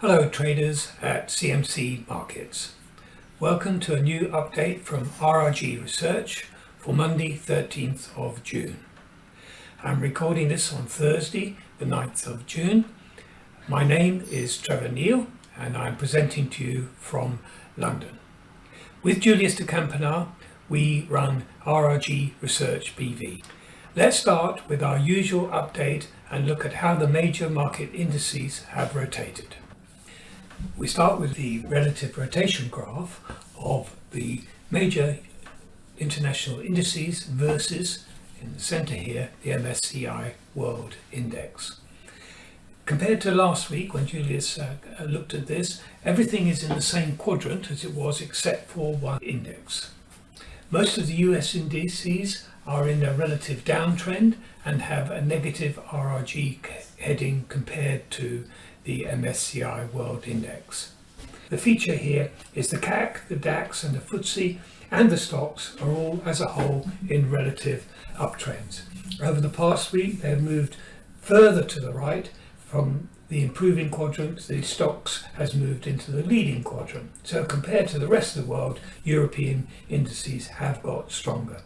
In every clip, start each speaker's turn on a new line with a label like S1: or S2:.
S1: Hello traders at CMC Markets. Welcome to a new update from RRG Research for Monday 13th of June. I'm recording this on Thursday the 9th of June. My name is Trevor Neil and I'm presenting to you from London. With Julius de Kempenaer we run RRG Research BV. Let's start with our usual update and look at how the major market indices have rotated. We start with the relative rotation graph of the major international indices versus, in the center here, the MSCI World Index. Compared to last week when Julius uh, looked at this, everything is in the same quadrant as it was except for one index. Most of the US indices are in a relative downtrend and have a negative RRG heading compared to the MSCI World Index. The feature here is the CAC, the DAX and the FTSE and the Stoxx are all as a whole in relative uptrends. Over the past week they've moved further to the right from the improving quadrant, the Stoxx has moved into the leading quadrant. So compared to the rest of the world, European indices have got stronger.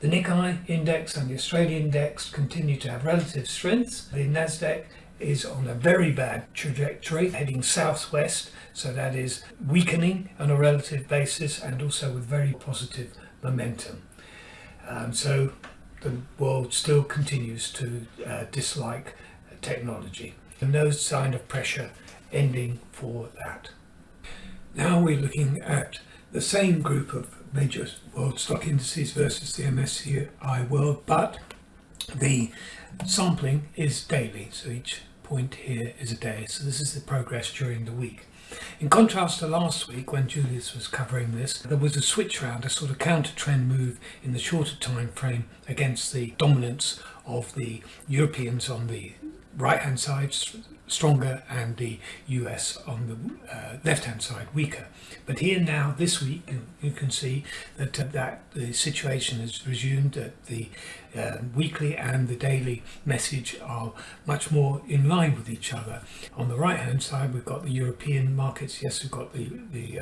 S1: The Nikkei index and the Australian index continue to have relative strengths. The Nasdaq is on a very bad trajectory heading southwest. So that is weakening on a relative basis and also with very positive momentum. Um, so the world still continues to uh, dislike technology. And no sign of pressure ending for that. Now we're looking at the same group of major world stock indices versus the MSCI world but the sampling is daily, so each point here is a day. So this is the progress during the week. In contrast to last week when Julius was covering this, there was a switch round, a sort of counter trend move in the shorter time frame against the dominance of the Europeans on the right hand side stronger and the US on the uh, left hand side weaker. But here now this week you can see that uh, that the situation has resumed that the uh, weekly and the daily message are much more in line with each other. On the right hand side we've got the European markets, yes we've got the, the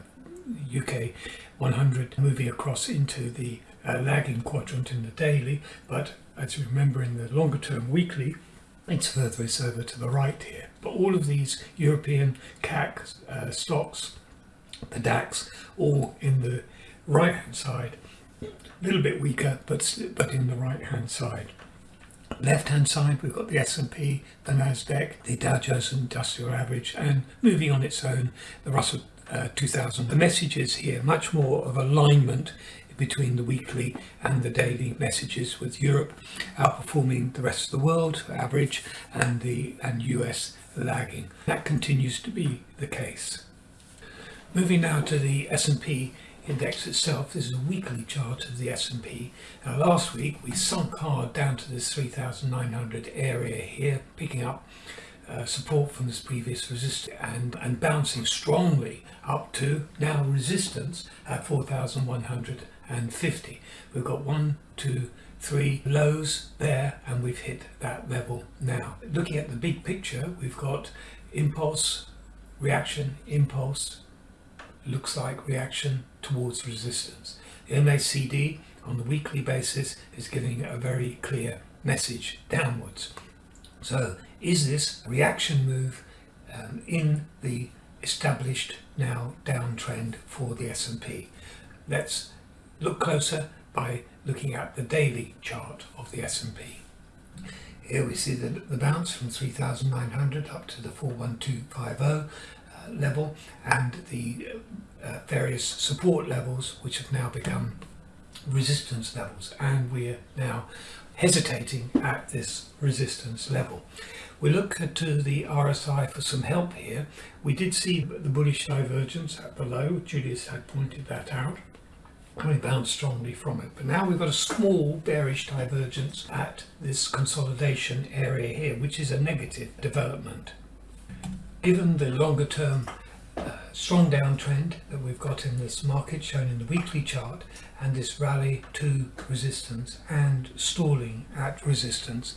S1: UK uh, 100 moving across into the uh, lagging quadrant in the daily but as you remember in the longer term weekly it's further it's over to the right here. But all of these European CAC uh, Stoxx, the DAX, all in the right hand side. A little bit weaker, but, but in the right hand side. Left hand side, we've got the S&P, the Nasdaq, the Dow Jones Industrial Average, and moving on its own, the Russell uh, 2000. The message is here much more of alignment between the weekly and the daily messages with Europe outperforming the rest of the world average and the and US lagging. That continues to be the case. Moving now to the S&P index itself, this is a weekly chart of the S&P. Now last week we sunk hard down to this 3900 area here, picking up uh, support from this previous resistance and, and bouncing strongly up to now resistance at 4150. We've got one, two, three lows there and we've hit that level now. Looking at the big picture, we've got impulse, reaction, impulse, looks like reaction towards resistance. The MACD on the weekly basis is giving a very clear message downwards. So is this reaction move um, in the established now downtrend for the S&P? Let's look closer by looking at the daily chart of the S&P. Here we see the, the bounce from 3,900 up to the 41250 uh, level and the uh, various support levels which have now become resistance levels and we're now hesitating at this resistance level. We look to the RSI for some help here. We did see the bullish divergence at the low. Julius had pointed that out. And we bounced strongly from it. But now we've got a small bearish divergence at this consolidation area here, which is a negative development. Given the longer term uh, strong downtrend that we've got in this market shown in the weekly chart and this rally to resistance and stalling at resistance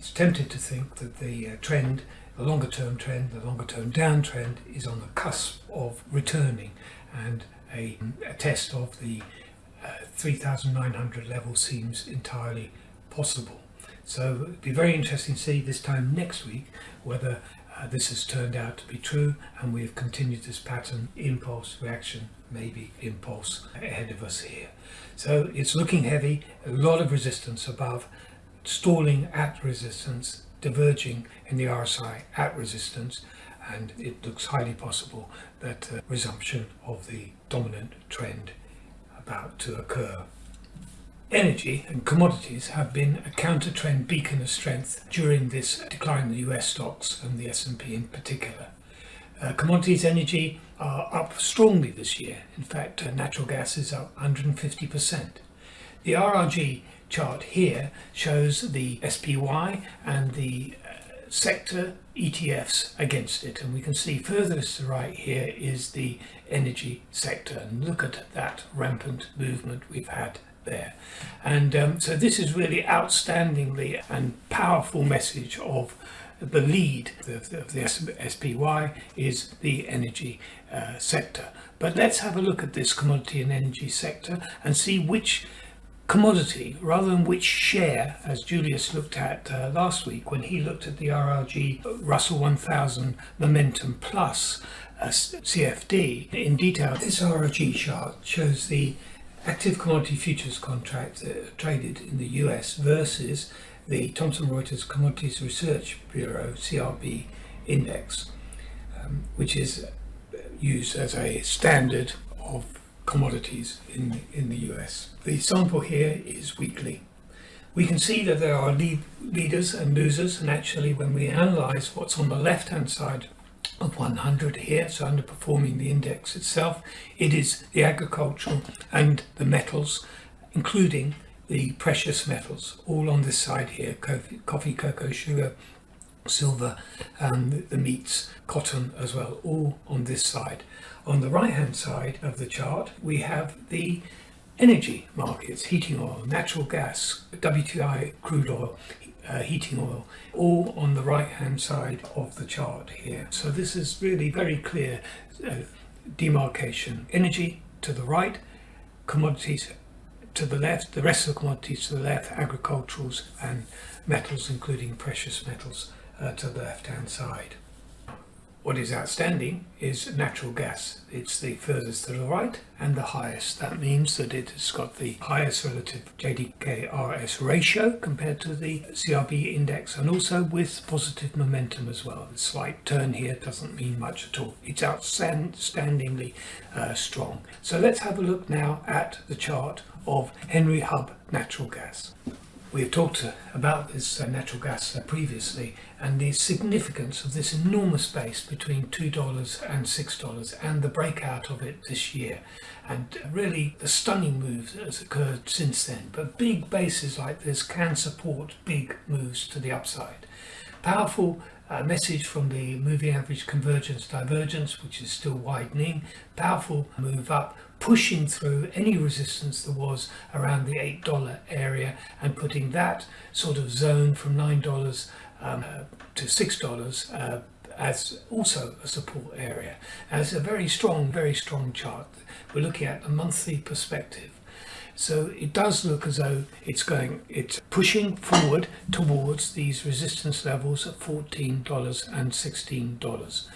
S1: is tempted to think that the uh, trend the longer term trend, the longer term downtrend is on the cusp of returning and a, a test of the uh, 3,900 level seems entirely possible. So it'd be very interesting to see this time next week whether uh, this has turned out to be true and we've continued this pattern impulse reaction maybe impulse ahead of us here so it's looking heavy a lot of resistance above stalling at resistance diverging in the RSI at resistance and it looks highly possible that uh, resumption of the dominant trend about to occur Energy and commodities have been a counter-trend beacon of strength during this decline in the US stocks and the S&P in particular. Uh, commodities energy are up strongly this year. In fact, uh, natural gas is up 150%. The RRG chart here shows the SPY and the sector ETFs against it and we can see further to the right here is the energy sector and look at that rampant movement we've had there. And um, so this is really outstandingly and powerful message of the lead of the, of the SPY is the energy uh, sector. But let's have a look at this commodity and energy sector and see which commodity rather than which share as Julius looked at uh, last week when he looked at the RRG Russell 1000 Momentum Plus uh, CFD in detail. This RRG chart shows the active commodity futures contract uh, traded in the US versus the Thomson Reuters Commodities Research Bureau CRB index, um, which is used as a standard of commodities in, in the US. The sample here is weekly. We can see that there are lead, leaders and losers and actually when we analyze what's on the left hand side of 100 here, so underperforming the index itself. It is the agricultural and the metals, including the precious metals, all on this side here, coffee, coffee cocoa, sugar, silver, and the meats, cotton as well, all on this side. On the right hand side of the chart, we have the energy markets, heating oil, natural gas, WTI crude oil, uh, heating oil, all on the right hand side of the chart here. So this is really very clear uh, demarcation. Energy to the right, commodities to the left, the rest of the commodities to the left, agriculturals and metals including precious metals uh, to the left hand side. What is outstanding is natural gas. It's the furthest to the right and the highest. That means that it has got the highest relative JDKRS ratio compared to the CRB index and also with positive momentum as well. The slight turn here doesn't mean much at all. It's outstandingly uh, strong. So let's have a look now at the chart of Henry Hub natural gas. We've talked about this uh, natural gas uh, previously and the significance of this enormous space between $2 and $6 and the breakout of it this year and really the stunning move that has occurred since then. But big bases like this can support big moves to the upside. Powerful uh, message from the moving average convergence divergence, which is still widening. Powerful move up pushing through any resistance there was around the $8 area and putting that sort of zone from $9 um, to $6 uh, as also a support area. As a very strong, very strong chart. We're looking at a monthly perspective. So it does look as though it's going, it's pushing forward towards these resistance levels at $14 and $16.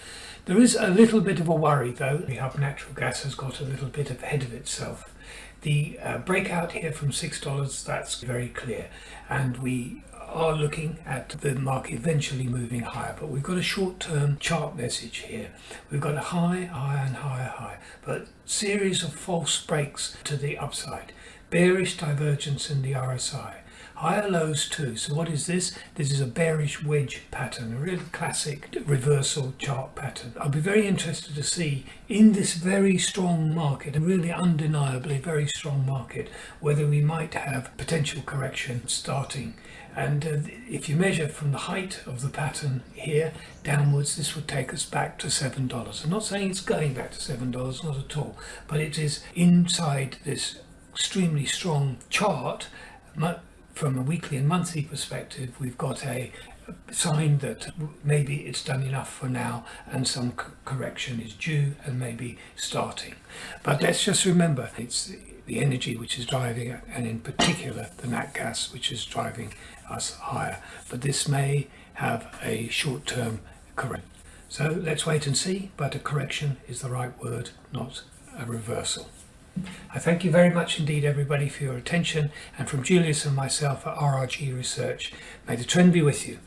S1: There is a little bit of a worry though. We have natural gas has got a little bit ahead of itself. The uh, breakout here from $6, that's very clear. And we are looking at the market eventually moving higher, but we've got a short-term chart message here. We've got a high, higher and higher high, but series of false breaks to the upside. Bearish divergence in the RSI. Higher lows too. So what is this? This is a bearish wedge pattern, a really classic reversal chart pattern. I'll be very interested to see in this very strong market, a really undeniably very strong market, whether we might have potential correction starting. And uh, if you measure from the height of the pattern here downwards, this would take us back to $7. I'm not saying it's going back to $7, not at all, but it is inside this extremely strong chart from a weekly and monthly perspective, we've got a sign that maybe it's done enough for now and some correction is due and maybe starting. But let's just remember it's the energy which is driving it, and in particular the nat gas which is driving us higher. But this may have a short term correction. So let's wait and see, but a correction is the right word, not a reversal. I thank you very much indeed, everybody, for your attention, and from Julius and myself at RRG Research, may the trend be with you.